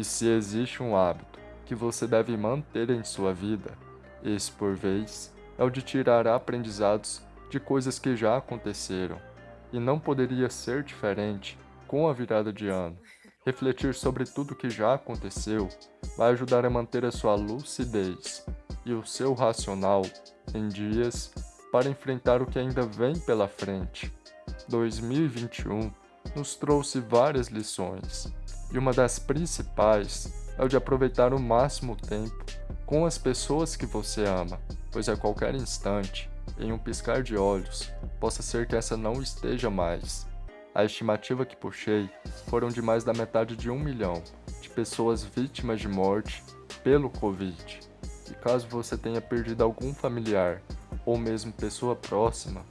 E se existe um hábito que você deve manter em sua vida, esse por vez é o de tirar aprendizados de coisas que já aconteceram. E não poderia ser diferente com a virada de ano. Refletir sobre tudo que já aconteceu vai ajudar a manter a sua lucidez e o seu racional em dias para enfrentar o que ainda vem pela frente. 2021 nos trouxe várias lições, e uma das principais é o de aproveitar o máximo tempo com as pessoas que você ama, pois a qualquer instante, em um piscar de olhos, possa ser que essa não esteja mais. A estimativa que puxei foram de mais da metade de um milhão de pessoas vítimas de morte pelo Covid. E caso você tenha perdido algum familiar ou mesmo pessoa próxima,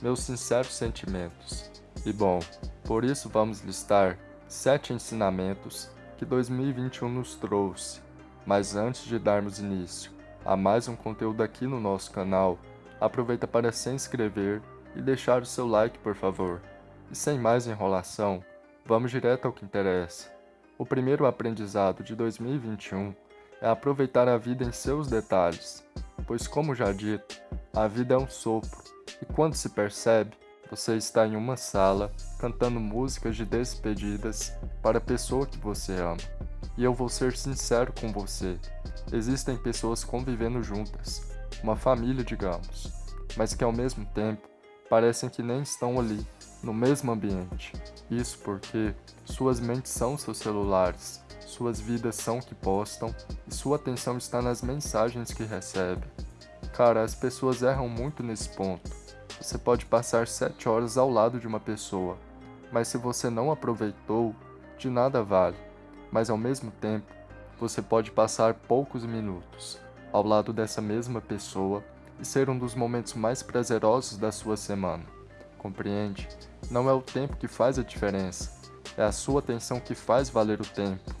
meus sinceros sentimentos. E bom, por isso vamos listar sete ensinamentos que 2021 nos trouxe. Mas antes de darmos início a mais um conteúdo aqui no nosso canal, aproveita para se inscrever e deixar o seu like por favor. E sem mais enrolação, vamos direto ao que interessa. O primeiro aprendizado de 2021 é aproveitar a vida em seus detalhes, pois como já dito, a vida é um sopro, e quando se percebe, você está em uma sala cantando músicas de despedidas para a pessoa que você ama. E eu vou ser sincero com você, existem pessoas convivendo juntas, uma família digamos, mas que ao mesmo tempo parecem que nem estão ali no mesmo ambiente. Isso porque suas mentes são seus celulares, suas vidas são o que postam e sua atenção está nas mensagens que recebe. Cara, as pessoas erram muito nesse ponto. Você pode passar 7 horas ao lado de uma pessoa, mas se você não aproveitou, de nada vale. Mas ao mesmo tempo, você pode passar poucos minutos ao lado dessa mesma pessoa e ser um dos momentos mais prazerosos da sua semana. Compreende? Não é o tempo que faz a diferença, é a sua atenção que faz valer o tempo.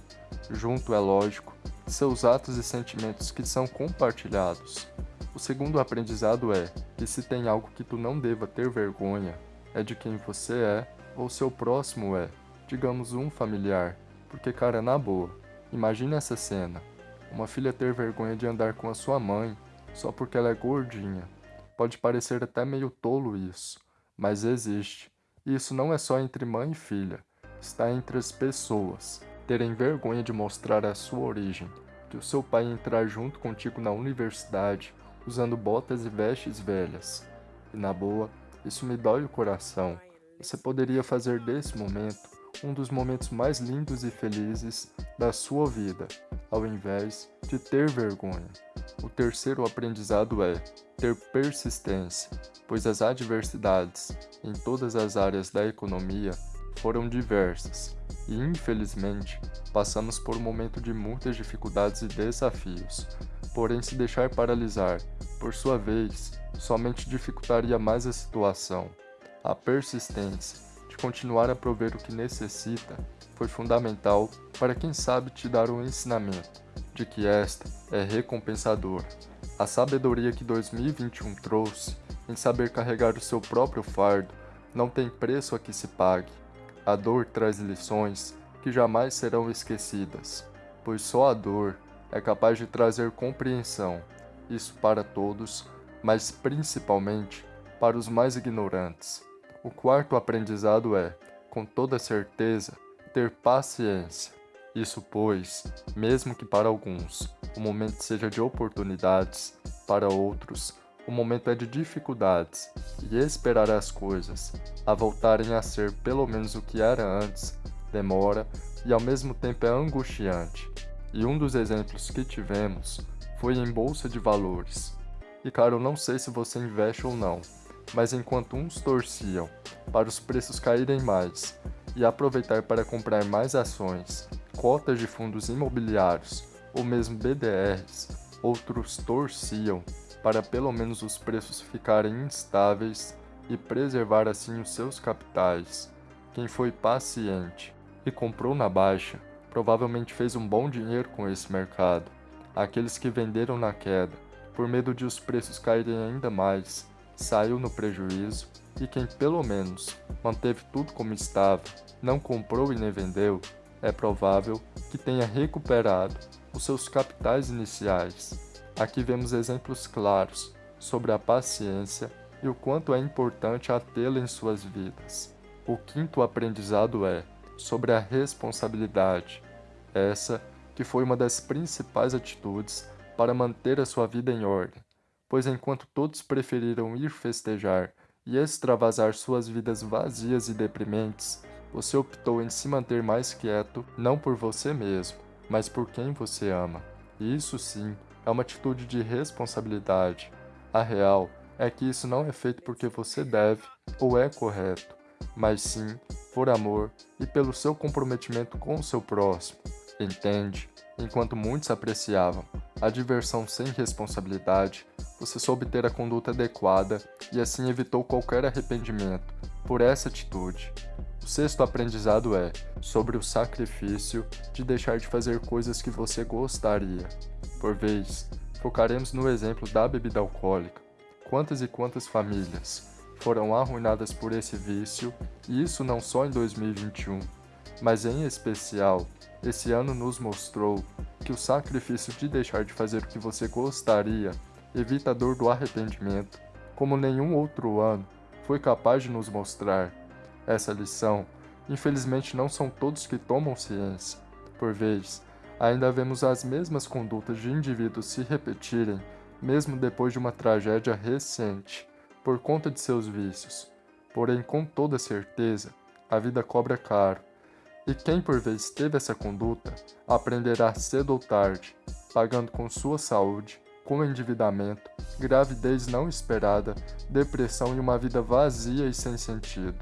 Junto, é lógico, seus atos e sentimentos que são compartilhados. O segundo aprendizado é que se tem algo que tu não deva ter vergonha, é de quem você é ou seu próximo é, digamos um familiar, porque cara, na boa, imagine essa cena, uma filha ter vergonha de andar com a sua mãe só porque ela é gordinha. Pode parecer até meio tolo isso, mas existe. E isso não é só entre mãe e filha, está entre as pessoas. Terem vergonha de mostrar a sua origem, de o seu pai entrar junto contigo na universidade, usando botas e vestes velhas. E na boa, isso me dói o coração. Você poderia fazer desse momento um dos momentos mais lindos e felizes da sua vida, ao invés de ter vergonha. O terceiro aprendizado é ter persistência, pois as adversidades em todas as áreas da economia foram diversas e, infelizmente, passamos por um momento de muitas dificuldades e desafios. Porém, se deixar paralisar, por sua vez, somente dificultaria mais a situação. A persistência de continuar a prover o que necessita foi fundamental para quem sabe te dar um ensinamento de que esta é recompensadora. A sabedoria que 2021 trouxe em saber carregar o seu próprio fardo não tem preço a que se pague. A dor traz lições que jamais serão esquecidas, pois só a dor é capaz de trazer compreensão, isso para todos, mas principalmente para os mais ignorantes. O quarto aprendizado é, com toda certeza, ter paciência. Isso pois, mesmo que para alguns o momento seja de oportunidades, para outros o momento é de dificuldades, e esperar as coisas a voltarem a ser pelo menos o que era antes demora e ao mesmo tempo é angustiante. E um dos exemplos que tivemos foi em bolsa de valores. E cara, eu não sei se você investe ou não, mas enquanto uns torciam para os preços caírem mais e aproveitar para comprar mais ações, cotas de fundos imobiliários ou mesmo BDRs, outros torciam para pelo menos os preços ficarem instáveis e preservar assim os seus capitais. Quem foi paciente e comprou na baixa provavelmente fez um bom dinheiro com esse mercado. Aqueles que venderam na queda, por medo de os preços caírem ainda mais, saiu no prejuízo e quem pelo menos manteve tudo como estava, não comprou e nem vendeu, é provável que tenha recuperado os seus capitais iniciais. Aqui vemos exemplos claros sobre a paciência e o quanto é importante a tê-la em suas vidas. O quinto aprendizado é sobre a responsabilidade, essa que foi uma das principais atitudes para manter a sua vida em ordem, pois enquanto todos preferiram ir festejar e extravasar suas vidas vazias e deprimentes, você optou em se manter mais quieto, não por você mesmo, mas por quem você ama. E isso sim é uma atitude de responsabilidade. A real é que isso não é feito porque você deve ou é correto, mas sim por amor e pelo seu comprometimento com o seu próximo. Entende? Enquanto muitos apreciavam a diversão sem responsabilidade, você soube ter a conduta adequada e assim evitou qualquer arrependimento por essa atitude. O sexto aprendizado é sobre o sacrifício de deixar de fazer coisas que você gostaria. Por vez, focaremos no exemplo da bebida alcoólica. Quantas e quantas famílias foram arruinadas por esse vício, e isso não só em 2021, mas em especial, esse ano nos mostrou que o sacrifício de deixar de fazer o que você gostaria evita a dor do arrependimento, como nenhum outro ano foi capaz de nos mostrar. Essa lição, infelizmente, não são todos que tomam ciência. Por vezes, ainda vemos as mesmas condutas de indivíduos se repetirem, mesmo depois de uma tragédia recente, por conta de seus vícios. Porém, com toda certeza, a vida cobra caro. E quem por vez teve essa conduta, aprenderá cedo ou tarde, pagando com sua saúde, com endividamento, gravidez não esperada, depressão e uma vida vazia e sem sentido.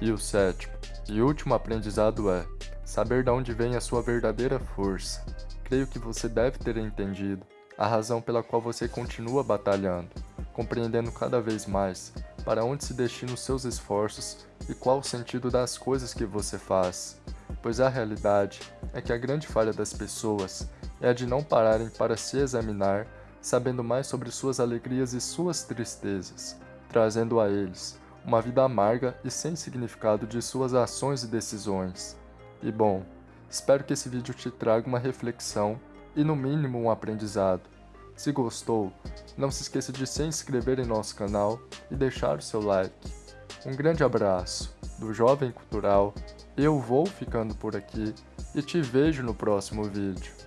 E o sétimo e último aprendizado é saber de onde vem a sua verdadeira força. Creio que você deve ter entendido a razão pela qual você continua batalhando, compreendendo cada vez mais para onde se destinam os seus esforços e qual o sentido das coisas que você faz. Pois a realidade é que a grande falha das pessoas é a de não pararem para se examinar, sabendo mais sobre suas alegrias e suas tristezas, trazendo a eles uma vida amarga e sem significado de suas ações e decisões. E bom, espero que esse vídeo te traga uma reflexão e no mínimo um aprendizado. Se gostou, não se esqueça de se inscrever em nosso canal e deixar o seu like. Um grande abraço do Jovem Cultural, eu vou ficando por aqui e te vejo no próximo vídeo.